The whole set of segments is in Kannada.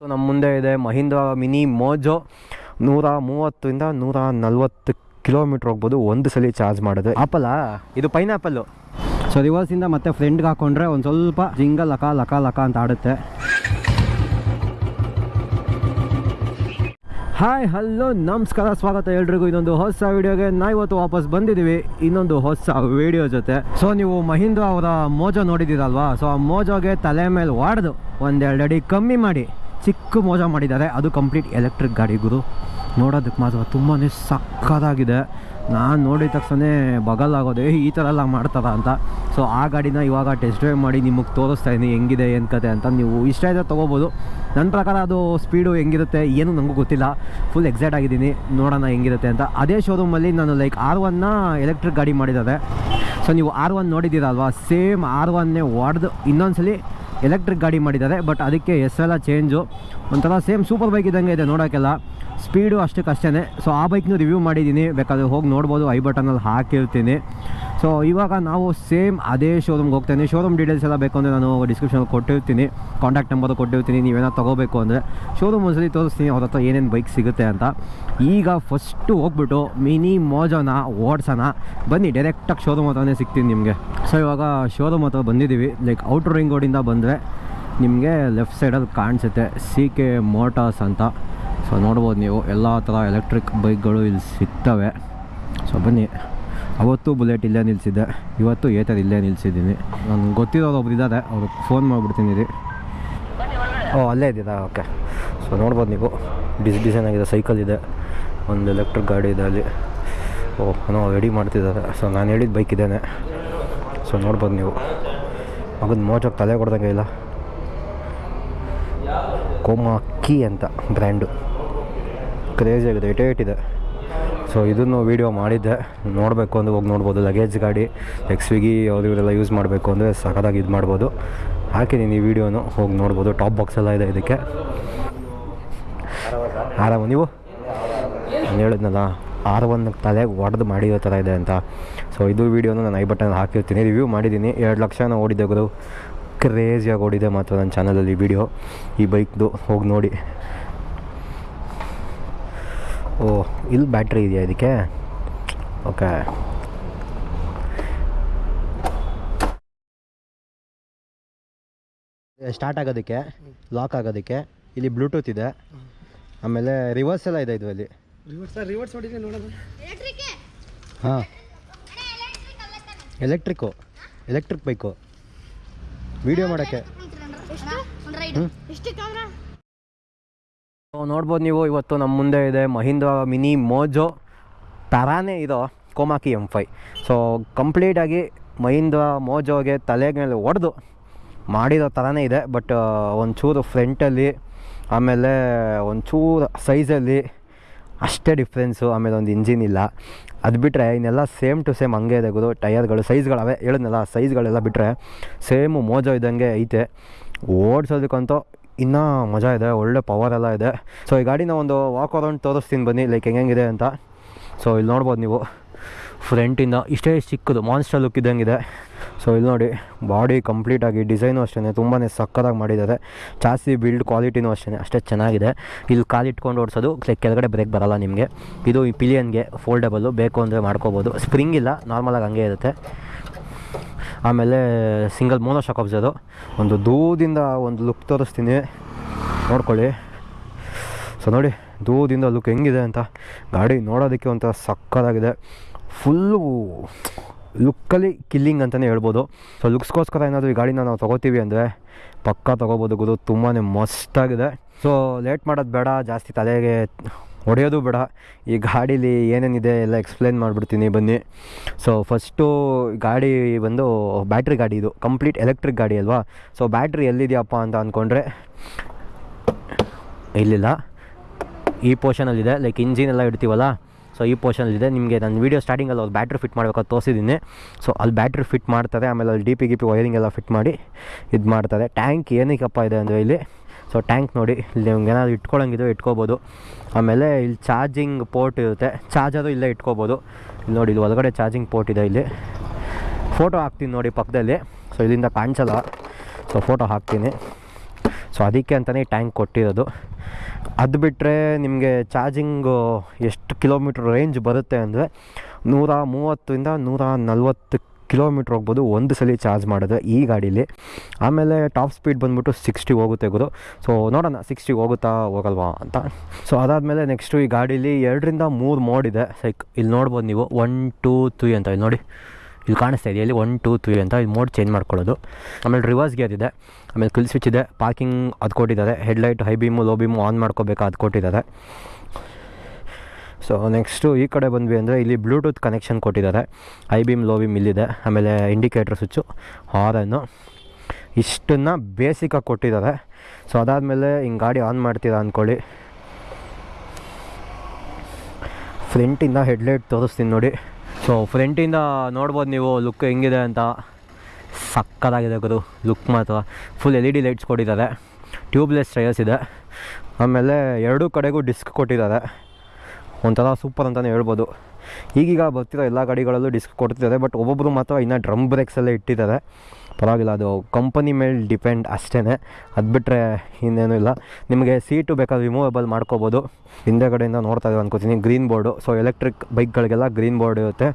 ಸೊ ನಮ್ಮ ಮುಂದೆ ಇದೆ ಮಹೀಂದ್ರ ಮಿನಿ ಮೋಜೋ. ನೂರ ಮೂವತ್ತರಿಂದ ನೂರ ನಲ್ವತ್ತು ಕಿಲೋಮೀಟ್ರ್ ಹೋಗ್ಬೋದು. ಒಂದು ಸಲ ಚಾರ್ಜ್ ಮಾಡೋದು ಆಪಲ್ಲ ಇದು ಪೈನಾಪಲ್ಲು. ಸೊ, ರಿವರ್ಸಿಂದ ಮತ್ತೆ ಫ್ರೆಂಡ್ಗೆ ಹಾಕೊಂಡ್ರೆ ಒಂದು ಸ್ವಲ್ಪ ಜಿಂಗ ಲಕ ಲಕ ಲಕ ಅಂತ ಆಡುತ್ತೆ. ಹಾಯ್ ಹಲೋ ನಮಸ್ಕಾರ, ಸ್ವಾಗತ ಎಲ್ರಿಗೂ. ಇನ್ನೊಂದು ಹೊಸ ವಿಡಿಯೋಗೆ ನಾ ಇವತ್ತು ವಾಪಸ್ ಬಂದಿದ್ದೀವಿ. ಇನ್ನೊಂದು ಹೊಸ ವಿಡಿಯೋ ಜೊತೆ. ಸೊ ನೀವು ಮಹೀಂದ್ರ ಅವರ ಮೋಜೋ ನೋಡಿದ್ದೀರಲ್ವಾ? ಸೊ ಆ ಮೋಜೋಗೆ ತಲೆ ಮೇಲೆ ವಾಡ್ದು. ಒಂದೆರಡು ಅಡಿ ಕಮ್ಮಿ ಮಾಡಿ. ಚಿಕ್ಕ ಮೋಜ ಮಾಡಿದ್ದಾರೆ. ಅದು ಕಂಪ್ಲೀಟ್ ಎಲೆಕ್ಟ್ರಿಕ್ ಗಾಡಿ ಗುರು. ನೋಡೋದಕ್ಕೆ ಮಾತ್ರ ತುಂಬಾ ಸಕ್ಕದಾಗಿದೆ ನಾನು ನೋಡಿದ ತಕ್ಷಣ ಬಗಲಾಗೋದೆ ಈ ಥರ ಎಲ್ಲ ಮಾಡ್ತಾರ ಅಂತ. ಸೊ ಆ ಗಾಡಿನ ಇವಾಗ ಟೆಸ್ಟ್ ಡ್ರೈವ್ ಮಾಡಿ ನಿಮಗೆ ತೋರಿಸ್ತಾ ಇದ್ದೀನಿ ಹೆಂಗಿದೆ, ಏನು ಕತೆ ಅಂತ ನೀವು ಇಷ್ಟ ಇದ್ದರೆ ತೊಗೋಬೋದು. ನನ್ನ ಪ್ರಕಾರ ಅದು ಸ್ಪೀಡು ಹೆಂಗಿರುತ್ತೆ, ಏನು ನನಗೂ ಗೊತ್ತಿಲ್ಲ. ಫುಲ್ ಎಕ್ಸೈಟ್ ಆಗಿದ್ದೀನಿ, ನೋಡೋಣ ಹೆಂಗಿರುತ್ತೆ ಅಂತ. ಅದೇ ಶೋರೂಮಲ್ಲಿ ನಾನು ಲೈಕ್ ಆರ್ ಒನ್ನ ಎಲೆಕ್ಟ್ರಿಕ್ ಗಾಡಿ ಮಾಡಿದ್ದಾರೆ. ಸೊ ನೀವು ಆರ್ ಒನ್ ನೋಡಿದ್ದೀರಲ್ವಾ? ಸೇಮ್ ಆರ್ ಒನ್ನೇ ಹೊಡೆದು ಇನ್ನೊಂದ್ಸಲಿ ಎಲೆಕ್ಟ್ರಿಕ್ ಗಾಡಿ ಮಾಡಿದ್ದಾರೆ, ಬಟ್ ಅದಕ್ಕೆ ಹೆಸರೆಲ್ಲ ಚೇಂಜು. ಒಂಥರ ಸೇಮ್ ಸೂಪರ್ ಬೈಕ್ ಇದ್ದಂಗೆ ಇದೆ ನೋಡೋಕ್ಕೆಲ್ಲ ಸ್ಪೀಡು ಅಷ್ಟಕ್ಕೆ ಅಷ್ಟೇ ಸೊ ಆ ಬೈಕ್ನೂ ರಿವ್ಯೂ ಮಾಡಿದ್ದೀನಿ. ಬೇಕಾದ್ರೆ ಹೋಗಿ ನೋಡ್ಬೋದು, ಐ ಬಟನಲ್ಲಿ ಹಾಕಿರ್ತೀನಿ. ಸೊ ಇವಾಗ ನಾವು ಸೇಮ್ ಅದೇ ಶೋರೂಮ್ಗೆ ಹೋಗ್ತೇನೆ. ಶೋರೂಮ್ ಡೀಟೇಲ್ಸ್ ಎಲ್ಲ ಬೇಕು ಅಂದರೆ ನಾನು ಡಿಸ್ಕ್ರಿಪ್ಷನಲ್ಲಿ ಕೊಟ್ಟಿರ್ತೀನಿ. ಕಾಂಟ್ಯಾಕ್ಟ್ ನಂಬರ್ ಕೊಟ್ಟಿರ್ತೀನಿ. ನೀವೇನೋ ತೊಗೋಬೇಕು ಅಂದರೆ ಶೋರೂಮ್ ಒಂದ್ಸಲಿ ತೋರಿಸ್ತೀನಿ. ಅವ್ರ ಹತ್ರ ಏನೇನು ಬೈಕ್ ಸಿಗುತ್ತೆ ಅಂತ. ಈಗ ಫಸ್ಟು ಹೋಗ್ಬಿಟ್ಟು ಮಿನಿ ಮೋಜೋನ ಓಡ್ಸೋಣ ಬನ್ನಿ. ಡೈರೆಕ್ಟಾಗಿ ಶೋರೂಮ್ ಹತ್ರನೇ ಸಿಗ್ತೀನಿ ನಿಮಗೆ. ಸೊ ಇವಾಗ ಶೋರೂಮ್ ಹತ್ರ ಬಂದಿದ್ದೀವಿ ಲೈಕ್ ಔಟರ್ ರಿಂಗ್ ರೋಡಿಂದ ಬಂದರೆ ನಿಮಗೆ ಲೆಫ್ಟ್ ಸೈಡಲ್ಲಿ ಕಾಣಿಸುತ್ತೆ. ಸಿ ಕೆ ಮೋಟಾರ್ಸ್ ಅಂತ. ಸೊ ನೋಡ್ಬೋದು ನೀವು. ಎಲ್ಲ ಥರ ಎಲೆಕ್ಟ್ರಿಕ್ ಬೈಕ್ಗಳು ಇಲ್ಲಿ ಸಿಗ್ತವೆ. ಸೊ ಬನ್ನಿ. ಅವತ್ತು ಬುಲೆಟ್ ಇಲ್ಲೇ ನಿಲ್ಲಿಸಿದ್ದೆ ಇವತ್ತು ಏತರ್ ಇಲ್ಲೇ ನಿಲ್ಲಿಸಿದ್ದೀನಿ ನನಗೆ ಗೊತ್ತಿರೋರು ಒಬ್ರು ಇದ್ದಾರೆ ಅವ್ರಿಗೆ ಫೋನ್ ಮಾಡಿಬಿಡ್ತೀನಿ ರೀ. ಓ, ಅಲ್ಲೇ ಇದ್ದೀರಾ? ಓಕೆ. ಸೊ ನೋಡ್ಬೋದು ನೀವು. ಡಿಸ್ ಡಿಸೈನ್ ಆಗಿದೆ ಸೈಕಲ್ ಇದೆ. ಒಂದು ಎಲೆಕ್ಟ್ರಿಕ್ ಗಾಡಿ ಇದೆ ಅಲ್ಲಿ. ಓ ರೆಡಿ ಮಾಡ್ತಿದ್ದಾರೆ. ಸೊ ನಾನು ಹೇಳಿದ ಬೈಕ್ ಇದ್ದೇನೆ ಸೊ ನೋಡ್ಬೋದು ನೀವು. ಮಗನ ಮೋಜಕ್ಕೆ ತಲೆ ಕೊಡ್ದಂಗೆ ಇಲ್ಲ. ಕೋಮಾಕಿ ಅಂತ ಬ್ರ್ಯಾಂಡು ಕ್ರೇಜಿ ಆಗಿದೆ ಏಟ್ ಇದೆ. ಸೊ ಇದನ್ನು ವೀಡಿಯೋ ಮಾಡಿದ್ದೆ. ನೋಡಬೇಕು ಅಂದರೆ ಹೋಗಿ ನೋಡ್ಬೋದು. ಲಗೇಜ್ ಗಾಡಿ ಲೈಕ್ ಸ್ವಿಗ್ಗಿ ಯಾವುದು ಇವರೆಲ್ಲ ಯೂಸ್ ಮಾಡಬೇಕು ಅಂದರೆ ಸಖತ್ತಾಗಿ ಇದು ಮಾಡ್ಬೋದು. ಹಾಕಿದ್ದೀನಿ ಈ ವಿಡಿಯೋನು ಹೋಗಿ ನೋಡ್ಬೋದು. ಟಾಪ್ ಬಾಕ್ಸ್ ಎಲ್ಲ ಇದೆ ಇದಕ್ಕೆ. ಆರಾಮ? ನೀವು? ನಾನು ಹೇಳಿದ್ನಲ್ಲ ಆರ್ ಒನ್ ತಲೆಗೆ ಒಡೆದು ಮಾಡಿರೋ ಥರ ಇದೆ ಅಂತ. ಸೊ ಇದು ವೀಡಿಯೋನು ನಾನು ಐ ಬಟನ್ ಹಾಕಿರ್ತೀನಿ. ರಿವ್ಯೂ ಮಾಡಿದ್ದೀನಿ ಎರಡು ಲಕ್ಷನ ಓಡಿದೆ ಗುರು. ಕ್ರೇಜಿಯಾಗಿ ಓಡಿದೆ ಮಾತ್ರ ನನ್ನ ಚಾನಲಲ್ಲಿ ವಿಡಿಯೋ ಈ ಬೈಕ್ದು ಹೋಗಿ ನೋಡಿ. ಓ ಇಲ್ಲಿ ಬ್ಯಾಟ್ರಿ ಇದೆಯಾ ಇದಕ್ಕೆ ಓಕೆ. ಸ್ಟಾರ್ಟ್ ಆಗೋದಕ್ಕೆ ಲಾಕ್ ಆಗೋದಕ್ಕೆ ಇಲ್ಲಿ ಬ್ಲೂಟೂತ್ ಇದೆ. ಆಮೇಲೆ ರಿವರ್ಸ್ ಎಲ್ಲ ಇದೆ ಇದು ಅಲ್ಲಿ ಹಾಂ ಎಲೆಕ್ಟ್ರಿಕ್ಕು ಎಲೆಕ್ಟ್ರಿಕ್ ಬೈಕು ವಿಡಿಯೋ ಮಾಡೋಕ್ಕೆ ನೋಡ್ಬೋದು ನೀವು, ಇವತ್ತು ನಮ್ಮ ಮುಂದೆ ಇದೆ ಮಹೀಂದ್ರ ಮಿನಿ ಮೋಜೋ. ತರಾನೇ ಇದು, ಕೋಮಾಕಿ ಎಂ ಫೈ ಸೊ ಕಂಪ್ಲೀಟಾಗಿ ಮಹೀಂದ್ರ ಮೋಜೋಗೆ ತಲೆ ಮೇಲೆ ಹೊಡೆದು ಮಾಡಿರೋ ಥರನೇ ಇದೆ. ಬಟ್ ಒಂಚೂರು ಫ್ರಂಟಲ್ಲಿ ಆಮೇಲೆ ಒಂಚೂರು ಸೈಜಲ್ಲಿ ಅಷ್ಟೇ ಡಿಫ್ರೆನ್ಸು ಆಮೇಲೆ ಒಂದು ಇಂಜಿನ್ ಇಲ್ಲ. ಅದು ಬಿಟ್ಟರೆ ಇನ್ನೆಲ್ಲ ಸೇಮ್ ಟು ಸೇಮ್ ಹಂಗೆ ಇದೆ ಗುರು. ಟೈರ್ಗಳು ಸೈಜ್ಗಳವೆ ಹೇಳಿದ್ನಲ್ಲ ಸೈಜ್ಗಳೆಲ್ಲ ಬಿಟ್ಟರೆ ಸೇಮು ಮೋಜೋ ಇದ್ದಂಗೆ ಐತೆ. ಓಡಿಸೋದಕ್ಕಂತೂ ಇನ್ನೂ ಮಜಾ ಇದೆ, ಒಳ್ಳೆ ಪವರ್ ಎಲ್ಲ ಇದೆ. ಸೊ ಈ ಗಾಡಿನ ಒಂದು ವಾಕ್ ಅರೌಂಡ್ ತೋರಿಸ್ತೀನಿ ಬನ್ನಿ ಲೈಕ್ ಹೆಂಗಿದೆ ಅಂತ. ಸೊ ಇಲ್ಲಿ ನೋಡ್ಬೋದು ನೀವು. ಫ್ರಂಟಿಂದ ಇಷ್ಟೇ ಚಿಕ್ಕದು ಮಾನ್ಸ್ಟರ್ ಲುಕ್ ಇದ್ದಂಗಿದೆ. ಸೊ ಇಲ್ಲಿ ನೋಡಿ ಬಾಡಿ ಕಂಪ್ಲೀಟಾಗಿ ಡಿಸೈನು ಅಷ್ಟೇ ತುಂಬಾ ಸಕ್ಕತ್ತಾಗಿ ಮಾಡಿದ್ದಾರೆ. ಜಾಸ್ತಿ ಬಿಲ್ಡ್ ಕ್ವಾಲಿಟಿನೂ ಅಷ್ಟೇ ಅಷ್ಟೇ ಚೆನ್ನಾಗಿದೆ. ಇಲ್ಲಿ ಕಾಲಿಟ್ಕೊಂಡು ಓಡಿಸೋದು ಲೈಕ್ ಕೆಳಗಡೆ ಬ್ರೇಕ್ ಬರಲ್ಲ ನಿಮಗೆ. ಇದು ಈ ಪಿಲಿಯನ್ಗೆ ಫೋಲ್ಡಬಲ್ಲು ಬೇಕು ಅಂದರೆ ಮಾಡ್ಕೋಬೋದು. ಸ್ಪ್ರಿಂಗ್ ಇಲ್ಲ ನಾರ್ಮಲಾಗಿ ಹಂಗೆ ಇರುತ್ತೆ. ಆಮೇಲೆ ಸಿಂಗಲ್ ಮೋನೋ ಶಾಕ್ ಅದು ಒಂದು ದೂರದಿಂದ ಒಂದು ಲುಕ್ ತೋರಿಸ್ತೀನಿ. ನೋಡ್ಕೊಳ್ಳಿ. ಸೊ ನೋಡಿ ದೂರದಿಂದ ಲುಕ್ ಹೆಂಗಿದೆ ಅಂತ. ಗಾಡಿ ನೋಡೋದಕ್ಕೆ ಒಂಥರ ಸಕ್ಕತ್ತಾಗಿದೆ. ಫುಲ್ಲು ಲುಕ್ಕಲ್ಲಿ ಕಿಲ್ಲಿಂಗ್ ಅಂತಲೇ ಹೇಳ್ಬೋದು. ಸೊ ಲುಕ್ಸ್ಗೋಸ್ಕರ ಏನಾದರೂ ಈ ಗಾಡಿನ ನಾವು ತೊಗೋತೀವಿ ಅಂದರೆ ಪಕ್ಕ ತೊಗೋಬೋದು ಗುರು. ತುಂಬಾ ಮಸ್ತಾಗಿದೆ. ಸೊ ಲೇಟ್ ಮಾಡೋದು ಬೇಡ, ಜಾಸ್ತಿ ತಲೆಗೆ ಹೊಡೆಯೋದು ಬೇಡ. ಈ ಗಾಡೀಲಿ ಏನೇನಿದೆ ಎಲ್ಲ ಎಕ್ಸ್ಪ್ಲೇನ್ ಮಾಡಿಬಿಡ್ತೀನಿ, ಬನ್ನಿ. ಸೊ ಫಸ್ಟು ಗಾಡಿ ಬಂದು ಬ್ಯಾಟ್ರಿ ಗಾಡಿ ಇದು. ಕಂಪ್ಲೀಟ್ ಎಲೆಕ್ಟ್ರಿಕ್ ಗಾಡಿ ಅಲ್ವಾ? ಸೊ ಬ್ಯಾಟ್ರಿ ಎಲ್ಲಿದೆಯಪ್ಪ ಅಂತ ಅಂದ್ಕೊಂಡ್ರೆ ಇಲ್ಲಿಲ್ಲ. ಈ ಪೋರ್ಷನಲ್ಲಿದೆ ಲೈಕ್ ಇಂಜಿನ್ ಎಲ್ಲ ಇಡ್ತೀವಲ್ಲ? ಸೊ ಈ ಪೋರ್ಷನಲ್ಲಿದೆ ನಿಮಗೆ ನಾನು ವೀಡಿಯೋ ಸ್ಟಾರ್ಟಿಂಗಲ್ಲಿ ಅವ್ರು ಬ್ಯಾಟ್ರಿ ಫಿಟ್ ಮಾಡಬೇಕಾದ್ರೆ ತೋರಿಸಿದ್ದೀನಿ. ಸೊ ಅಲ್ಲಿ ಬ್ಯಾಟ್ರಿ ಫಿಟ್ ಮಾಡ್ತಾರೆ ಆಮೇಲೆ ಅಲ್ಲಿ D P G P wiring ಎಲ್ಲ ಫಿಟ್ ಮಾಡಿ ಇದು ಮಾಡ್ತಾರೆ ಟ್ಯಾಂಕ್ ಏನಕ್ಕಪ್ಪ ಇದೆ ಅಂದರೆ ಇಲ್ಲಿ? ಸೊ ಟ್ಯಾಂಕ್ ನೋಡಿ, ಇಲ್ಲಿ ನಿಮ್ಗೆ ಏನಾದ್ರು ಇಟ್ಕೊಳ್ಳೋಂಗಿದ್ರೆ ಇಟ್ಕೋಬೋದು. ಆಮೇಲೆ ಇಲ್ಲಿ ಚಾರ್ಜಿಂಗ್ ಪೋರ್ಟ್ ಇರುತ್ತೆ. ಚಾರ್ಜರು ಇಲ್ಲೇ ಇಟ್ಕೋಬೋದು. ಇಲ್ಲಿ ನೋಡಿ, ಇಲ್ಲಿ ಒಳಗಡೆ ಚಾರ್ಜಿಂಗ್ ಪೋರ್ಟ್ ಇದೆ ಇಲ್ಲಿ. ಫೋಟೋ ಹಾಕ್ತೀನಿ ನೋಡಿ ಪಕ್ಕದಲ್ಲಿ. ಸೊ ಇಲ್ಲಿಂದ ಕಾಣಿಸಲ್ಲ. ಸೊ ಫೋಟೋ ಹಾಕ್ತೀನಿ. ಸೊ ಅದಕ್ಕೆ ಅಂತಲೇ ಟ್ಯಾಂಕ್ ಕೊಟ್ಟಿರೋದು. ಅದು ಬಿಟ್ಟರೆ ನಿಮಗೆ ಚಾರ್ಜಿಂಗು ಎಷ್ಟು ಕಿಲೋಮೀಟ್ರ್ ರೇಂಜ್ ಬರುತ್ತೆ ಅಂದರೆ ನೂರ ಮೂವತ್ತರಿಂದ ನೂರ ನಲ್ವತ್ತು ಕಿಲೋಮೀಟ್ರ್ ಹೋಗ್ಬೋದು, ಒಂದು ಸಲ ಚಾರ್ಜ್ ಮಾಡಿದ್ರೆ ಈ ಗಾಡೀಲಿ. ಆಮೇಲೆ ಟಾಪ್ ಸ್ಪೀಡ್ ಬಂದುಬಿಟ್ಟು ಸಿಕ್ಸ್ಟಿ ಹೋಗುತ್ತೆ ಗುರು. ಸೊ ನೋಡೋಣ, ಸಿಕ್ಸ್ಟಿ ಹೋಗುತ್ತಾ ಹೋಗಲ್ವಾ ಅಂತ. ಸೊ ಅದಾದಮೇಲೆ ನೆಕ್ಸ್ಟು ಈ ಗಾಡೀಲಿ ಎರಡರಿಂದ ಮೂರು ಮೋಡ್ ಇದೆ. ಲೈಕ್ ಇಲ್ಲಿ ನೋಡ್ಬೋದು ನೀವು ಒನ್ ಟೂ ತ್ರೀ ಅಂತ. ಇಲ್ಲಿ ನೋಡಿ, ಇಲ್ಲಿ ಕಾಣಿಸ್ತಾ ಇದೆ, ಇಲ್ಲಿ ಒನ್ ಟೂ ತ್ರೀ ಅಂತ. ಇಲ್ಲಿ ಮೋಡ್ ಚೇಂಜ್ ಮಾಡ್ಕೊಳ್ಳೋದು. ಆಮೇಲೆ ರಿವರ್ಸ್ ಗೇರ್ ಇದೆ. ಆಮೇಲೆ ಕಿಲ್ ಸ್ವಿಚ್ ಇದೆ. ಪಾರ್ಕಿಂಗ್ ಅದು ಕೊಟ್ಟಿದ್ದಾರೆ headlight high beam low beam on ಮಾಡ್ಕೋಬೇಕು ಅದು ಕೊಟ್ಟಿದ್ದಾರೆ ಸೊ ನೆಕ್ಸ್ಟು ಈ ಕಡೆ ಬಂದ್ವಿ ಅಂದರೆ ಇಲ್ಲಿ ಬ್ಲೂಟೂತ್ ಕನೆಕ್ಷನ್ ಕೊಟ್ಟಿದ್ದಾರೆ. ಐ ಬಿಮ್ ಲೋ ಬಿಮ್ ಇಲ್ಲಿದೆ. ಆಮೇಲೆ ಇಂಡಿಕೇಟ್ರ್ ಸ್ವಿಚ್ಚು ಹಾರನ್ನು ಇಷ್ಟನ್ನು ಬೇಸಿಕಾಗಿ ಕೊಟ್ಟಿದ್ದಾರೆ. ಸೊ ಅದಾದಮೇಲೆ ಹಿಂಗೆ ಗಾಡಿ ಆನ್ ಮಾಡ್ತೀರಾ ಅಂದ್ಕೊಳ್ಳಿ ಫ್ರಂಟಿಂದ ಹೆಡ್ಲೈಟ್ ತೋರಿಸ್ತೀನಿ ನೋಡಿ. ಸೊ ಫ್ರಂಟಿಂದ ನೋಡ್ಬೋದು ನೀವು ಲುಕ್ ಹೆಂಗಿದೆ ಅಂತ. ಸಕ್ಕದಾಗಿದೆ ಗುರು ಲುಕ್ ಮಾತ್ರ. Full L E D lights ಕೊಟ್ಟಿದ್ದಾರೆ. ಟ್ಯೂಬ್ಲೆಸ್ ಟೈರ್ಸ್ ಇದೆ. ಆಮೇಲೆ ಎರಡೂ ಕಡೆಗೂ ಡಿಸ್ಕ್ ಕೊಟ್ಟಿದ್ದಾರೆ. ಒಂಥರ ಸೂಪರ್ ಅಂತಲೇ ಹೇಳ್ಬೋದು. ಈಗೀಗ ಬರ್ತಿರೋ ಎಲ್ಲ ಗಾಡಿಗಳಲ್ಲೂ ಡಿಸ್ಕ್ ಕೊಡ್ತಿದ್ದಾರೆ ಬಟ್ ಒಬ್ಬೊಬ್ಬರು ಮಾತ್ರ ಇನ್ನೂ ಡ್ರಮ್ ಬ್ರೇಕ್ಸಲ್ಲೇ ಇಟ್ಟಿದ್ದಾರೆ. ಪರವಾಗಿಲ್ಲ, ಅದು ಕಂಪನಿ ಮೇಲೆ ಡಿಪೆಂಡ್ ಅಷ್ಟೇ ಅದು ಬಿಟ್ಟರೆ ಇನ್ನೇನೂ ಇಲ್ಲ. ನಿಮಗೆ ಸೀಟು ಬೇಕಾದ್ರೆ ರಿಮೂವೇಬಲ್ ಮಾಡ್ಕೋಬೋದು. ಹಿಂದೆಗಡೆಯಿಂದ ನೋಡ್ತಾ ಇದ್ದೀವಿ ಅನ್ಕೋತೀನಿ ಗ್ರೀನ್ ಬೋರ್ಡು ಸೊ ಎಲೆಕ್ಟ್ರಿಕ್ ಬೈಕ್ಗಳಿಗೆಲ್ಲ ಗ್ರೀನ್ ಬೋರ್ಡ್ ಇರುತ್ತೆ.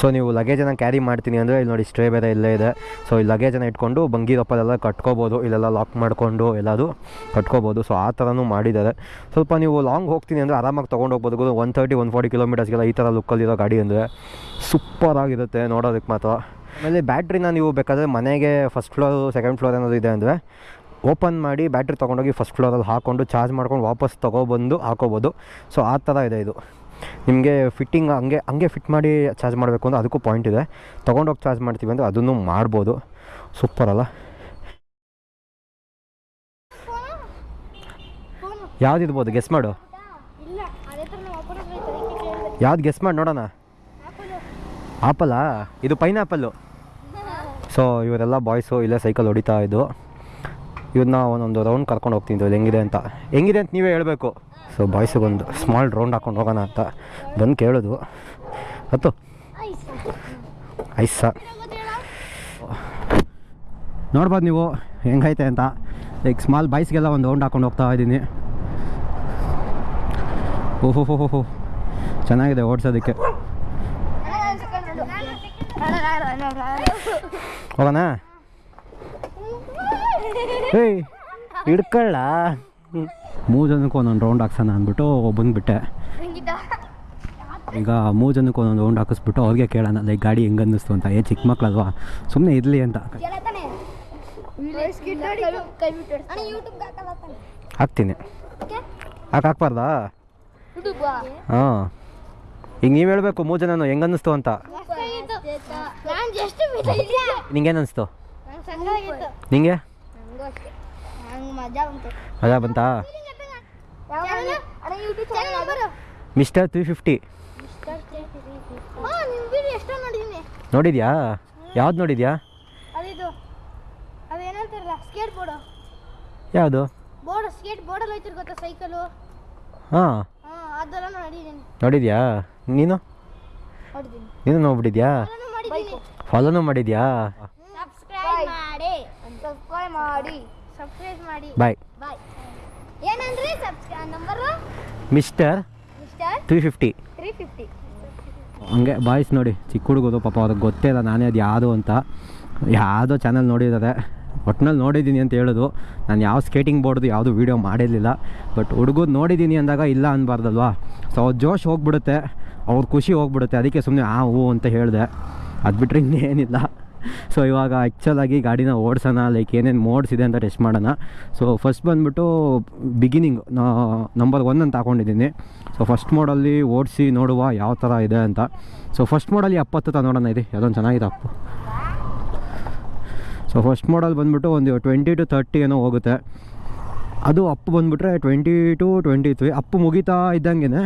ಸೊ ನೀವು ಲಗೇಜನ್ನು ಕ್ಯಾರಿ ಮಾಡ್ತೀನಿ ಅಂದರೆ ಇಲ್ಲಿ ನೋಡಿ ಸ್ಟ್ರೇ ಬೇರೆ ಇಲ್ಲೇ ಇದೆ. ಸೊ ಈ ಲಗೇಜನ್ನು ಇಟ್ಕೊಂಡು ಬಂಗಿರಪ್ಪದೆಲ್ಲ ಕಟ್ಕೋಬೋದು, ಇಲ್ಲೆಲ್ಲ ಲಾಕ್ ಮಾಡಿಕೊಂಡು ಎಲ್ಲದು ಕಟ್ಕೋಬೋದು. ಸೊ ಆ ಥರನೂ ಮಾಡಿದ್ದಾರೆ. ಸ್ವಲ್ಪ ನೀವು ಲಾಂಗ್ ಹೋಗ್ತೀನಿ ಅಂದರೆ ಆರಾಮಾಗಿ ತೊಗೊಂಡು ಹೋಗ್ಬೋದು. ಒನ್ ತರ್ಟಿ ಒನ್ ಫಾರ್ಟಿ ಕಿಲೋಮೀಟರ್ಸ್ಗೆಲ್ಲ ಈ ಥರ ಲುಕ್ಕಲ್ಲಿರೋ ಗಾಡಿ ಅಂದರೆ ಸೂಪರ್ ಆಗಿರುತ್ತೆ ನೋಡೋದಕ್ಕೆ ಮಾತ್ರ. ಆಮೇಲೆ ಬ್ಯಾಟ್ರಿನ ನೀವು ಬೇಕಾದರೆ ಮನೆಗೆ ಫಸ್ಟ್ ಫ್ಲೋರು ಸೆಕೆಂಡ್ ಫ್ಲೋರ್ ಏನಾದರೂ ಇದೆ ಅಂದರೆ ಓಪನ್ ಮಾಡಿ ಬ್ಯಾಟ್ರಿ ತೊಗೊಂಡೋಗಿ ಫಸ್ಟ್ ಫ್ಲೋರಲ್ಲಿ ಹಾಕ್ಕೊಂಡು ಚಾರ್ಜ್ ಮಾಡ್ಕೊಂಡು ವಾಪಸ್ ತೊಗೊಬಂದು ಹಾಕೋಬೋದು. ಸೊ ಆ ಥರ ಇದೆ ಇದು. ನಿಮಗೆ ಫಿಟ್ಟಿಂಗ್ ಹಂಗೆ ಹಂಗೆ ಫಿಟ್ ಮಾಡಿ ಚಾರ್ಜ್ ಮಾಡಬೇಕು ಅಂದರೆ ಅದಕ್ಕೂ ಪಾಯಿಂಟ್ ಇದೆ. ತೊಗೊಂಡೋಗಿ ಚಾರ್ಜ್ ಮಾಡ್ತೀವಿ ಅಂದರೆ ಅದನ್ನು ಮಾಡ್ಬೋದು. ಸೂಪರ್ ಅಲ್ಲ? ಯಾವ್ದಿರ್ಬೋದು ಗೆಸ್ ಮಾಡು. ಯಾವ್ದು ಗೆಸ್ ಮಾಡಿ ನೋಡೋಣ. ಆಪಲ್ಲಾ ಇದು ಪೈನಾಪಲ್ಲು. ಸೊ ಇವರೆಲ್ಲ ಬಾಯ್ಸು ಇಲ್ಲೇ ಸೈಕಲ್ ಹೊಡಿತಾ ಇದ್ದು ಇವನ್ನ ಒಂದೊಂದು ರೌಂಡ್ ಕರ್ಕೊಂಡು ಹೋಗ್ತೀನಿ ಇದು ಹೆಂಗಿದೆ ಅಂತ. ಹೆಂಗಿದೆ ಅಂತ ನೀವೇ ಹೇಳಬೇಕು. ಸೊ ಬಾಯ್ಸಿಗೊಂದು ಸ್ಮಾಲ್ ರೌಂಡ್ ಹಾಕೊಂಡು ಹೋಗೋಣ ಅಂತ. ಬಂದು ಕೇಳೋದು. ಹತ್ತು ಐಸ. ನೋಡ್ಬೋದು ನೀವು, ಹೆಂಗೈತೆ ಅಂತ. ಲೈಕ್ ಸ್ಮಾಲ್ ಬಾಯ್ಸ್ಗೆಲ್ಲ ಒಂದು ರೌಂಡ್ ಹಾಕೊಂಡು ಹೋಗ್ತಾ ಇದ್ದೀನಿ. ಓಹೋ ಹೋ ಹೋ ಚೆನ್ನಾಗಿದೆ ಓಡಿಸೋದಕ್ಕೆ. ಹೋಗೋಣ? ಏಯ್ ಹಿಡ್ಕೊಳ್ಳ. ಮೂರು ಜನಕ್ಕೆ ಒಂದೊಂದು ರೌಂಡ್ ಹಾಕ್ಸೋಣ ಅಂದ್ಬಿಟ್ಟು ಬಂದುಬಿಟ್ಟೆ. ಈಗ ಮೂರು ಜನಕ್ಕೆ ಒಂದೊಂದು ರೌಂಡ್ ಹಾಕಿಸ್ಬಿಟ್ಟು ಅವ್ರಿಗೆ ಕೇಳೋಣ ಲೈಕ್ ಗಾಡಿ ಹೆಂಗೆ ಅನ್ನಿಸ್ತು ಅಂತ. ಏ ಚಿಕ್ಕ ಮಕ್ಕಳಲ್ವಾ ಸುಮ್ಮನೆ ಇರಲಿ ಅಂತ? ಹಾಕ್ತೀನಿ? ಹಾಕಿ ಹಾಕ್ಬಾರ್ದಾ? ಹಾಂ. ಈಗ ನೀವು ಹೇಳಬೇಕು ಮೂರು ಜನನು ಹೆಂಗೆ ಅನ್ನಿಸ್ತು ಅಂತ ನಿಂಗೇನು ಅನಿಸ್ತು? ನಂಗ್? ಮಜಾ ಬಂತು. ಮಿಸ್ಟರ್ ತ್ರೀ ಫಿಫ್ಟಿ ನೋಡಿದ್ಯಾ? ಯಾವ್ದು ನೋಡಿದ್ಯಾ? ಯಾವುದು? ಹಾಂ. ನೋಡಿದ್ಯಾ? ನೀನು? ನೀನು ನೋಡ್ಬಿಟ್ಟಿದ್ಯಾ? ಫಾಲೋನು ಮಾಡಿದ್ಯಾ? ಸಬ್ಸ್ಕ್ರೈಬ್ ಮಾಡಿ. ಸಬ್ಸ್ಕ್ರೈಬ್ ಮಾಡಿ. ಸಬ್ಸ್ಕ್ರೈಬ್ ಮಾಡಿ. ಬಾಯ್ ಬಾಯ್ ಏನಂದ್ರಿ subscribe number mister mister three fifty three fifty ಹಂಗೆ ಬಾಯ್ಸ್ ನೋಡಿ ಚಿಕ್ಕ ಹುಡುಗರು ಪಾಪ ಅದಕ್ಕೆ ಗೊತ್ತೇ ಇಲ್ಲ ನಾನೇ ಅದು ಯಾವುದು ಅಂತ. ಯಾವುದೋ ಚಾನಲ್ ನೋಡಿದ್ದಾರೆ. ಒಟ್ನಲ್ಲಿ ನೋಡಿದ್ದೀನಿ ಅಂತ ಹೇಳೋದು. ನಾನು ಯಾವ ಸ್ಕೇಟಿಂಗ್ ಬೋರ್ಡ್ದು ಯಾವುದು ವೀಡಿಯೋ ಮಾಡಿರಲಿಲ್ಲ. ಬಟ್ ಹುಡುಗರು ನೋಡಿದ್ದೀನಿ ಅಂದಾಗ ಇಲ್ಲ ಅನ್ಬಾರ್ದಲ್ವಾ? ಸೊ ಅವ್ರ ಜೋಶ್ ಹೋಗ್ಬಿಡುತ್ತೆ. ಅವ್ರ ಖುಷಿ ಹೋಗ್ಬಿಡುತ್ತೆ. ಅದಕ್ಕೆ ಸುಮ್ಮನೆ ಆ ಹೂ ಅಂತ ಹೇಳಿದೆ. ಅದು ಬಿಟ್ಟರೆ ಇನ್ನೇನಿಲ್ಲ. ಸೊ ಇವಾಗ ಆ್ಯಕ್ಚುಲಾಗಿ ಗಾಡಿನ ಓಡಿಸೋಣ ಲೈಕ್ ಏನೇನು ಮೋಡ್ಸ್ ಇದೆ ಅಂತ ಟೆಸ್ಟ್ ಮಾಡೋಣ. ಸೊ ಫಸ್ಟ್ ಬಂದುಬಿಟ್ಟು ಬಿಗಿನಿಂಗ್ ನಂಬರ್ ಒನ್ ಅಂತ ಹಾಕೊಂಡಿದ್ದೀನಿ. ಸೊ ಫಸ್ಟ್ ಮೋಡಲ್ಲಿ ಓಡಿಸಿ ನೋಡುವ ಯಾವ ಥರ ಇದೆ ಅಂತ. ಸೊ ಫಸ್ಟ್ ಮೋಡಲ್ಲಿ ಎಪ್ಪತ್ತು ತ ನೋಡೋಣ ಇದೆ. ಅದೊಂದು ಚೆನ್ನಾಗಿದೆ ಅಪ್ಪು. ಸೊ ಫಸ್ಟ್ ಮೋಡಲ್ ಬಂದುಬಿಟ್ಟು ಒಂದು ಟ್ವೆಂಟಿ ಟು ತರ್ಟಿ ಏನೋ ಹೋಗುತ್ತೆ. ಅದು ಅಪ್ಪು ಬಂದುಬಿಟ್ರೆ twenty two twenty three Appu ಮುಗಿತಾ ಇದ್ದಂಗೆ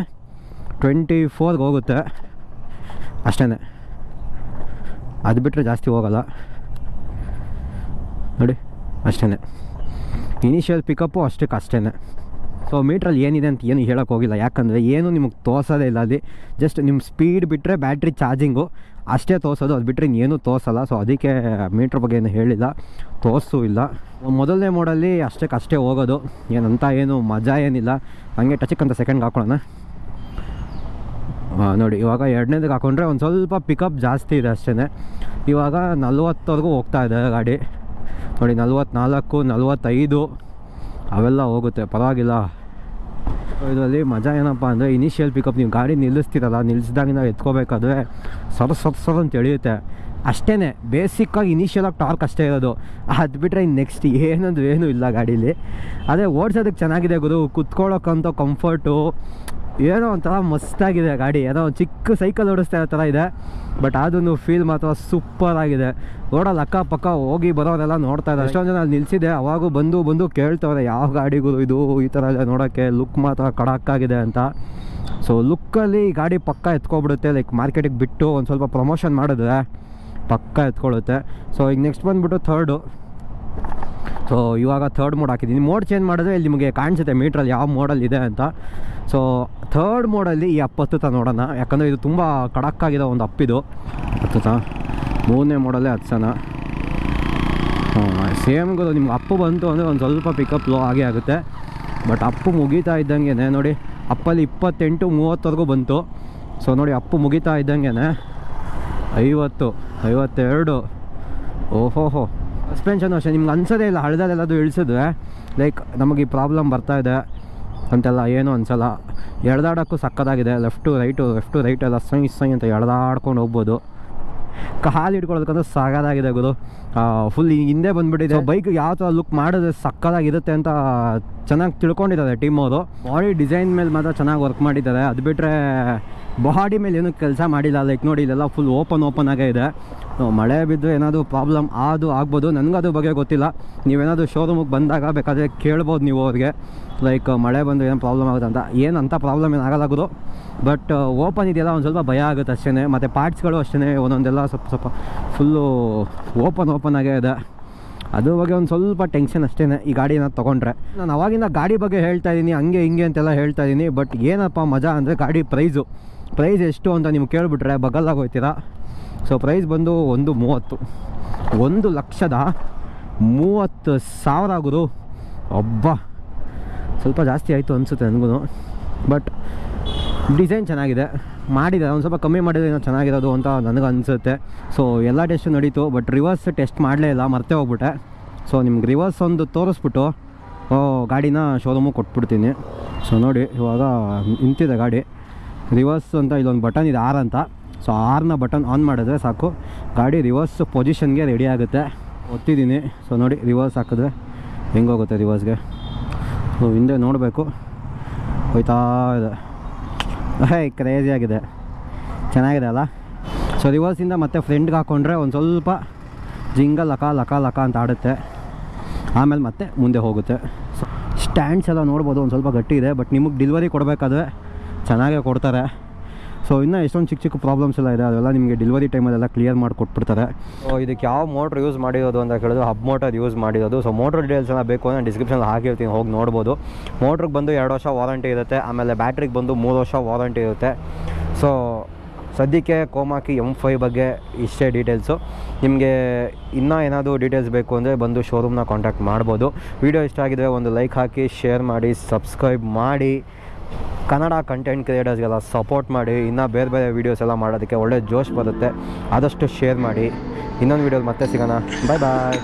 ಟ್ವೆಂಟಿ ಫೋರ್ಗೆ ಹೋಗುತ್ತೆ. ಅಷ್ಟೇ ಅದು ಬಿಟ್ಟರೆ ಜಾಸ್ತಿ ಹೋಗಲ್ಲ. ನೋಡಿ ಅಷ್ಟೇ ಇನಿಷಿಯಲ್ ಪಿಕಪ್ಪು ಅಷ್ಟಕ್ಕೆ ಅಷ್ಟೇ ಸೊ ಮೀಟ್ರಲ್ಲಿ ಏನಿದೆ ಅಂತ ಏನು ಹೇಳೋಕ್ಕೆ ಹೋಗಿಲ್ಲ. ಯಾಕಂದರೆ ಏನು ನಿಮಗೆ ತೋರಿಸೋದೇ ಇಲ್ಲ ಅಲ್ಲಿ. ಜಸ್ಟ್ ನಿಮ್ಮ ಸ್ಪೀಡ್ ಬಿಟ್ಟರೆ ಬ್ಯಾಟ್ರಿ ಚಾರ್ಜಿಂಗು ಅಷ್ಟೇ ತೋರಿಸೋದು. ಅದು ಬಿಟ್ಟರೆ ಇನ್ನೇನು ತೋರಿಸಲ್ಲ. ಸೊ ಅದಕ್ಕೆ ಮೀಟ್ರ್ ಬಗ್ಗೆ ಏನು ಹೇಳಿಲ್ಲ. ತೋರಿಸೂ ಇಲ್ಲ. ಮೊದಲನೇ ಮೋಡಲ್ಲಿ ಅಷ್ಟಕ್ಕೆ ಅಷ್ಟೇ ಹೋಗೋದು. ಏನಂತ ಏನು ಮಜಾ ಏನಿಲ್ಲ. ಹಂಗೆ ಟಚಕ್ಕಂತ ಸೆಕೆಂಡ್ಗೆ ಹಾಕೊಳ್ಳೋಣ. ನೋಡಿ, ಇವಾಗ ಎರಡನೇದಕ್ಕೆ ಹಾಕೊಂಡ್ರೆ ಒಂದು ಸ್ವಲ್ಪ ಪಿಕಪ್ ಜಾಸ್ತಿ ಇದೆ ಅಷ್ಟೇ ಇವಾಗ ನಲ್ವತ್ತವರೆಗೂ ಹೋಗ್ತಾ ಇದೆ ಗಾಡಿ. ನೋಡಿ, ನಲ್ವತ್ನಾಲ್ಕು, ನಲ್ವತ್ತೈದು, ಅವೆಲ್ಲ ಹೋಗುತ್ತೆ, ಪರವಾಗಿಲ್ಲ. ಇದರಲ್ಲಿ ಮಜಾ ಏನಪ್ಪ ಅಂದರೆ ಇನಿಷಿಯಲ್ ಪಿಕಪ್ ನೀವು ಗಾಡಿ ನಿಲ್ಲಿಸ್ತೀರಲ್ಲ ನಿಲ್ಲಿಸಿದಾಗ ನಾವು ಎತ್ಕೋಬೇಕಾದ್ರೆ ಸರ್ ಸರ್ ಸರ್ ಅಂತ ಎಳೆಯುತ್ತೆ. ಅಷ್ಟೇ ಬೇಸಿಕ್ಕಾಗಿ ಇನಿಷಿಯಲಾಗಿ ಟಾರ್ಕ್ ಅಷ್ಟೇ ಇರೋದು. ಅದು ಬಿಟ್ಟರೆ ಇನ್ನು ನೆಕ್ಸ್ಟ್ ಏನಂದ್ರೆ ಏನೂ ಇಲ್ಲ ಗಾಡೀಲಿ. ಅದೇ ಓಡಿಸೋದಕ್ಕೆ ಚೆನ್ನಾಗಿದೆ ಗುರು ಕುತ್ಕೊಳ್ಳೋಕ್ಕಂಥ ಕಂಫರ್ಟು ಏನೋ ಒಂಥರ ಮಸ್ತಾಗಿದೆ ಗಾಡಿ. ಏನೋ ಒಂದು ಚಿಕ್ಕ ಸೈಕಲ್ ಓಡಿಸ್ತಾ ಇರೋ ಥರ ಇದೆ. ಬಟ್ ಅದನ್ನು ಫೀಲ್ ಮಾತ್ರ ಸೂಪರ್ ಆಗಿದೆ. ರೋಡಲ್ಲಿ ಅಕ್ಕಪಕ್ಕ ಹೋಗಿ ಬರೋರೆಲ್ಲ ನೋಡ್ತಾ ಇದ್ದಾರೆ. ಎಷ್ಟೊಂದು ಜನ ಅಲ್ಲಿ ನಿಲ್ಸಿದೆ. ಅವಾಗೂ ಬಂದು ಬಂದು ಕೇಳ್ತವ್ರೆ, ಯಾವ ಗಾಡಿಗಳು ಇದು? ಈ ಥರ ಎಲ್ಲ ನೋಡೋಕ್ಕೆ ಲುಕ್ ಮಾತ್ರ ಕಡಕ್ಕಾಗಿದೆ ಅಂತ. ಸೊ ಲುಕ್ಕಲ್ಲಿ ಗಾಡಿ ಪಕ್ಕ ಎತ್ಕೊಬಿಡುತ್ತೆ. ಲೈಕ್ ಮಾರ್ಕೆಟಿಗೆ ಬಿಟ್ಟು ಒಂದು ಸ್ವಲ್ಪ ಪ್ರಮೋಷನ್ ಮಾಡಿದ್ರೆ ಪಕ್ಕ ಎತ್ಕೊಳ್ಳುತ್ತೆ ಸೊ ಈಗ ನೆಕ್ಸ್ಟ್ ಬಂದುಬಿಟ್ಟು ಥರ್ಡು ಸೊ ಇವಾಗ ಥರ್ಡ್ ಮೋಡ್ ಹಾಕಿದ್ದೀನಿ. ಮೋಡ್ ಚೇಂಜ್ ಮಾಡಿದ್ರೆ ಇಲ್ಲಿ ನಿಮಗೆ ಕಾಣಿಸುತ್ತೆ ಮೀಟ್ರಲ್ಲಿ ಯಾವ ಮೋಡಲ್ ಇದೆ ಅಂತ. ಸೊ ಥರ್ಡ್ ಮೋಡಲ್ಲಿ ಈ ಅಪ್ ಹತ್ತುತ್ತಾ ನೋಡೋಣ. ಯಾಕಂದರೆ ಇದು ತುಂಬ ಕಡಕ್ಕಾಗಿರೋ ಒಂದು ಅಪ್ಪಿದು ಹತ್ತುತ್ತಾ ಮೂರನೇ ಮೋಡಲ್ಲೇ ಹತ್ಸೋಣ ಸೇಮ್ ಗುರು ನಿಮ್ಗೆ ಅಪ್ಪು ಬಂತು ಅಂದರೆ ಒಂದು ಸ್ವಲ್ಪ ಪಿಕಪ್ ಲೋ ಆಗೇ ಆಗುತ್ತೆ. ಬಟ್ ಅಪ್ಪು ಮುಗೀತಾ ಇದ್ದಂಗೆ ನೋಡಿ. ಅಪ್ಪಲ್ಲಿ ಇಪ್ಪತ್ತೆಂಟು, ಮೂವತ್ತವರೆಗೂ ಬಂತು. ಸೊ ನೋಡಿ, ಅಪ್ಪು ಮುಗೀತಾ ಇದ್ದಂಗೆ ಐವತ್ತು, ಐವತ್ತೆರಡು. ಓಹೋಹೋ. ಸಸ್ಪೆನ್ಷನ್ ಅಷ್ಟೇ ನಿಮ್ಗೆ ಅನ್ಸೋದೇ ಇಲ್ಲ ಹಳ್ದಲ್ಲೆಲ್ಲದು ಇಳಿಸಿದ್ರೆ ಲೈಕ್ ನಮಗೆ ಈ ಪ್ರಾಬ್ಲಮ್ ಬರ್ತಾ ಇದೆ ಅಂತೆಲ್ಲ ಏನೂ ಅನ್ಸಲ್ಲ. ಎಳ್ದಾಡೋಕ್ಕೂ ಸಕ್ಕದಾಗಿದೆ ಲೆಫ್ಟು ರೈಟು ಲೆಫ್ಟು ರೈಟ್ ಎಲ್ಲ ಸೈ ಸೈ ಅಂತ ಎಳ್ದಾಡ್ಕೊಂಡು ಹೋಗ್ಬೋದು. ಕಾಲು ಹಿಡ್ಕೊಳ್ಳೋದಕ್ಕಂದ್ರೆ ಸಾಗದಾಗಿದೆ ಗುರು. ಫುಲ್ ಹಿಂದೆ ಬಂದುಬಿಟ್ಟಿದೆ. ಬೈಕ್ ಯಾವ ಥರ ಲುಕ್ ಮಾಡಿದ್ರೆ ಸಕ್ಕದಾಗಿರುತ್ತೆ ಅಂತ ಚೆನ್ನಾಗಿ ತಿಳ್ಕೊಂಡಿದ್ದಾರೆ ಟೀಮ್ ಬಾಡಿ ಡಿಸೈನ್ ಮೇಲೆ ಮಾತ್ರ ಚೆನ್ನಾಗಿ ವರ್ಕ್ ಮಾಡಿದ್ದಾರೆ. ಅದು ಬಿಟ್ಟರೆ ಬಾಡಿ ಮೇಲೆ ಏನೂ ಕೆಲಸ ಮಾಡಿಲ್ಲ. ಲೈಕ್ ನೋಡಿ ಇಲ್ಲೆಲ್ಲ ಫುಲ್ ಓಪನ್ ಓಪನ್ ಆಗೇ ಇದೆ. ಮಳೆ ಬಿದ್ದು ಏನಾದರೂ ಪ್ರಾಬ್ಲಮ್ ಆದು ಆಗ್ಬೋದು. ನನಗೆ ಅದು ಬಗ್ಗೆ ಗೊತ್ತಿಲ್ಲ. ನೀವೇನಾದರೂ ಶೋರೂಮಿಗೆ ಬಂದಾಗ ಬೇಕಾದರೆ ಕೇಳ್ಬೋದು ನೀವು ಅವ್ರಿಗೆ. ಲೈಕ್ ಮಳೆ ಬಂದು ಏನು ಪ್ರಾಬ್ಲಮ್ ಆಗುತ್ತೆ ಅಂತ. ಏನು ಅಂತ ಪ್ರಾಬ್ಲಮ್ ಏನು ಆಗಲ್ಲ ಬಟ್ ಓಪನ್ ಇದೆಯಲ್ಲ, ಒಂದು ಸ್ವಲ್ಪ ಭಯ ಆಗುತ್ತೆ ಅಷ್ಟೇ ಮತ್ತು ಪಾರ್ಟ್ಸ್ಗಳು ಅಷ್ಟೇ ಒಂದೊಂದೆಲ್ಲ ಸ್ವಲ್ಪ ಸ್ವಲ್ಪ ಫುಲ್ಲು ಓಪನ್ ಓಪನ್ ಆಗೇ ಇದೆ. ಅದ್ರ ಬಗ್ಗೆ ಒಂದು ಸ್ವಲ್ಪ ಟೆನ್ಷನ್ ಅಷ್ಟೇ ಈ ಗಾಡಿನ ತೊಗೊಂಡ್ರೆ. ನಾನು ಅವಾಗಿಂದ ಗಾಡಿ ಬಗ್ಗೆ ಹೇಳ್ತಾ ಇದ್ದೀನಿ ಹಂಗೆ, ಹಿಂಗೆ ಅಂತೆಲ್ಲ ಹೇಳ್ತಾ ಇದ್ದೀನಿ ಬಟ್ ಏನಪ್ಪ ಮಜಾ ಅಂದರೆ ಗಾಡಿ ಪ್ರೈಸು ಪ್ರೈಸ್ ಎಷ್ಟು ಅಂತ ನೀವು ಕೇಳಿಬಿಟ್ರೆ ಬಗಲ್ಲಾಗ ಹೋಗ್ತೀರಾ ಸೊ ಪ್ರೈಸ್ ಬಂದು ಒಂದು ಮೂವತ್ತು, ಒಂದು ಲಕ್ಷದ ಮೂವತ್ತು ಸಾವಿರ ಆಗೋದು. ಒಬ್ಬ ಸ್ವಲ್ಪ ಜಾಸ್ತಿ ಆಯಿತು ಅನಿಸುತ್ತೆ ನನಗೂ. ಬಟ್ ಡಿಸೈನ್ ಚೆನ್ನಾಗಿದೆ. ಮಾಡಿದ್ದಾರೆ. ಒಂದು ಸ್ವಲ್ಪ ಕಮ್ಮಿ ಮಾಡಿದ್ರೆ ಏನೋ ಚೆನ್ನಾಗಿರೋದು ಅಂತ ನನಗೆ ಅನಿಸುತ್ತೆ. ಸೊ ಎಲ್ಲ ಟೆಸ್ಟು ನಡೀತು. ಬಟ್ ರಿವರ್ಸ್ ಟೆಸ್ಟ್ ಮಾಡಲೇ ಇಲ್ಲ. ಮರ್ತೇ ಹೋಗ್ಬಿಟ್ಟೆ. ಸೊ ನಿಮ್ಗೆ ರಿವರ್ಸ್ ಒಂದು ತೋರಿಸ್ಬಿಟ್ಟು ಗಾಡಿನ ಶೋರೂಮಿಗೆ ಕೊಟ್ಬಿಡ್ತೀನಿ. ಸೊ ನೋಡಿ, ಇವಾಗ ನಿಂತಿದೆ ಗಾಡಿ. ರಿವರ್ಸ್ ಅಂತ ಇಲ್ಲೊಂದು ಬಟನ್ ಇದೆ ಆರ್ ಅಂತ. ಸೊ ಆರ್ನ ಬಟನ್ ಆನ್ ಮಾಡಿದ್ರೆ ಸಾಕು. ಗಾಡಿ ರಿವರ್ಸ್ ಪೊಸಿಷನ್ಗೆ ರೆಡಿ ಆಗುತ್ತೆ. ಒತ್ತಿದ್ದೀನಿ. ಸೊ ನೋಡಿ ರಿವರ್ಸ್ ಹಾಕಿದ್ರೆ ಹೆಂಗೋಗುತ್ತೆ ರಿವರ್ಸ್ಗೆ ಸೊ ಹಿಂದೆ ನೋಡಬೇಕು. ಹೋಯ್ತಾ ಇದೆ. ಹೇ ಕ್ರೇಜಿ ಆಗಿದೆ. ಚೆನ್ನಾಗಿದೆ ಅಲ್ಲ? ಸೊ ರಿವರ್ಸಿಂದ ಮತ್ತೆ ಫ್ರೆಂಡ್ಗೆ ಹಾಕ್ಕೊಂಡ್ರೆ ಒಂದು ಸ್ವಲ್ಪ ಜಿಂಗ ಲಕ ಲಕ ಲಕ ಅಂತ ಆಡುತ್ತೆ. ಆಮೇಲೆ ಮತ್ತೆ ಮುಂದೆ ಹೋಗುತ್ತೆ. ಸ್ಟ್ಯಾಂಡ್ಸ್ ಎಲ್ಲ ನೋಡ್ಬೋದು, ಒಂದು ಸ್ವಲ್ಪ ಗಟ್ಟಿ ಇದೆ ಬಟ್ ನಿಮಗೆ ಡೆಲಿವರಿ ಕೊಡಬೇಕಾದ್ರೆ ಚೆನ್ನಾಗೇ ಕೊಡ್ತಾರೆ. ಸೊ ಇನ್ನೂ ಎಷ್ಟೊಂದು ಚಿಕ್ಕ ಚಿಕ್ಕ ಪ್ರಾಬ್ಲಮ್ಸ್ ಎಲ್ಲ ಇದೆ, ಅದೆಲ್ಲ ನಿಮಗೆ ಡೆಲಿವರಿ ಟೈಮಲ್ಲೆಲ್ಲ ಕ್ಲಿಯರ್ ಮಾಡಿ ಕೊಟ್ಬಿಡ್ತಾರೆ. ಸೊ ಇದಕ್ಕೆ ಯಾವ ಮೋಟ್ರ್ ಯೂಸ್ ಮಾಡಿರೋದು ಅಂತ ಕೇಳಿದ್ರೆ ಹಬ್ ಮೋಟರ್ ಯೂಸ್ ಮಾಡಿರೋದು. ಸೊ ಮೋಟ್ರ್ ಡೀಟೇಲ್ಸ್ ಎಲ್ಲ ಬೇಕು ಅಂದರೆ ಡಿಸ್ಕ್ರಿಪ್ಷನ್ ಹಾಕಿರ್ತೀನಿ, ಹೋಗಿ ನೋಡ್ಬೋದು. ಮೋಟ್ರಿಗೆ ಬಂದು ಎರಡು ವರ್ಷ ವಾರಂಟಿ ಇರುತ್ತೆ, ಆಮೇಲೆ ಬ್ಯಾಟ್ರಿಗೆ ಬಂದು ಮೂರು ವರ್ಷ ವಾರಂಟಿ ಇರುತ್ತೆ. ಸೊ ಸದ್ಯಕ್ಕೆ ಕೋಮಾಕಿ ಎಂ ಫೈ ಬಗ್ಗೆ ಇಷ್ಟೇ ಡೀಟೇಲ್ಸು ನಿಮಗೆ ಇನ್ನೂ ಏನಾದರೂ ಡೀಟೇಲ್ಸ್ ಬೇಕು ಅಂದರೆ ಬಂದು ಶೋರೂಮ್ನ ಕಾಂಟ್ಯಾಕ್ಟ್ ಮಾಡ್ಬೋದು. ವಿಡಿಯೋ ಇಷ್ಟ ಆಗಿದ್ರೆ ಒಂದು ಲೈಕ್ ಹಾಕಿ ಶೇರ್ ಮಾಡಿ ಸಬ್ಸ್ಕ್ರೈಬ್ ಮಾಡಿ. ಕನ್ನಡ ಕಂಟೆಂಟ್ ಕ್ರಿಯೇಟರ್ಸ್ಗೆಲ್ಲ ಸಪೋರ್ಟ್ ಮಾಡಿ, ಇನ್ನೂ ಬೇರೆ ಬೇರೆ ವೀಡಿಯೋಸ್ ಎಲ್ಲ ಮಾಡೋದಕ್ಕೆ ಒಳ್ಳೆ ಜೋಶ್ ಬರುತ್ತೆ. ಆದಷ್ಟು ಶೇರ್ ಮಾಡಿ. ಇನ್ನೊಂದು ವೀಡಿಯೋಲಿ ಮತ್ತೆ ಸಿಗೋಣ. ಬಾಯ್ ಬಾಯ್